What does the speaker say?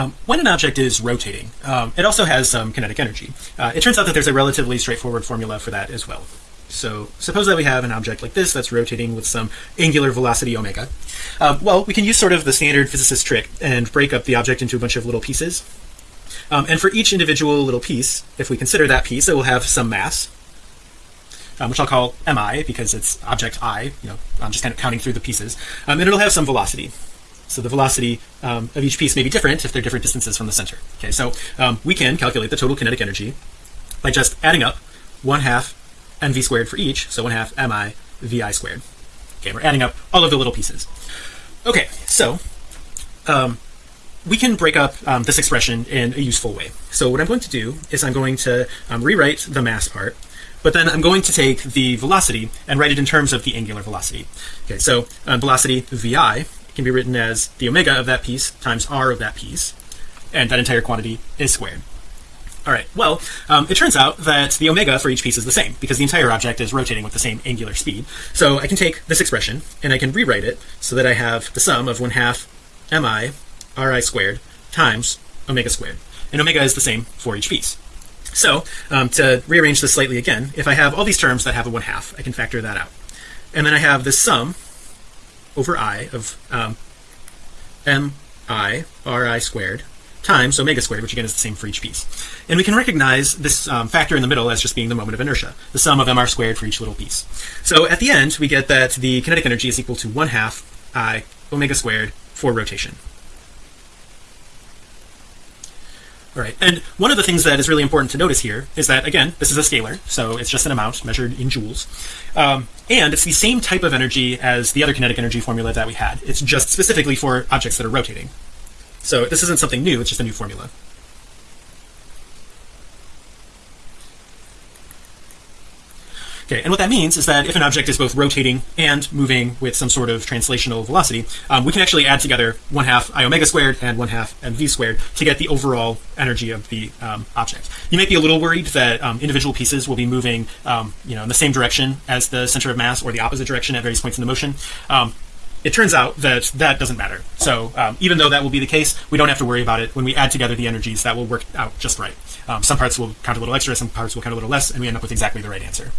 Um, when an object is rotating, um, it also has some kinetic energy. Uh, it turns out that there's a relatively straightforward formula for that as well. So suppose that we have an object like this that's rotating with some angular velocity omega. Uh, well, we can use sort of the standard physicist trick and break up the object into a bunch of little pieces. Um, and for each individual little piece, if we consider that piece, it will have some mass, um, which I'll call mi because it's object i. You know, I'm just kind of counting through the pieces, um, and it'll have some velocity. So the velocity um, of each piece may be different if they're different distances from the center. Okay, so um, we can calculate the total kinetic energy by just adding up one half mv squared for each, so one half mi vi squared. Okay, we're adding up all of the little pieces. Okay, so um, we can break up um, this expression in a useful way. So what I'm going to do is I'm going to um, rewrite the mass part, but then I'm going to take the velocity and write it in terms of the angular velocity. Okay, so um, velocity vi can be written as the omega of that piece times r of that piece and that entire quantity is squared. All right well um, it turns out that the omega for each piece is the same because the entire object is rotating with the same angular speed. So I can take this expression and I can rewrite it so that I have the sum of one half mi ri squared times omega squared. And omega is the same for each piece. So um, to rearrange this slightly again if I have all these terms that have a one half I can factor that out. And then I have this sum over i of um, m i r i squared times omega squared which again is the same for each piece. And we can recognize this um, factor in the middle as just being the moment of inertia the sum of mr squared for each little piece. So at the end we get that the kinetic energy is equal to one half i omega squared for rotation. All right, and one of the things that is really important to notice here is that again, this is a scalar, so it's just an amount measured in joules, um, and it's the same type of energy as the other kinetic energy formula that we had. It's just specifically for objects that are rotating. So this isn't something new; it's just a new formula. Okay, and what that means is that if an object is both rotating and moving with some sort of translational velocity, um, we can actually add together one half i omega squared and one half mv squared to get the overall energy of the um, object. You might be a little worried that um, individual pieces will be moving, um, you know, in the same direction as the center of mass or the opposite direction at various points in the motion. Um, it turns out that that doesn't matter. So um, even though that will be the case, we don't have to worry about it. When we add together the energies, that will work out just right. some parts will count a little extra, some parts will count a little less, and we end up with exactly the right answer.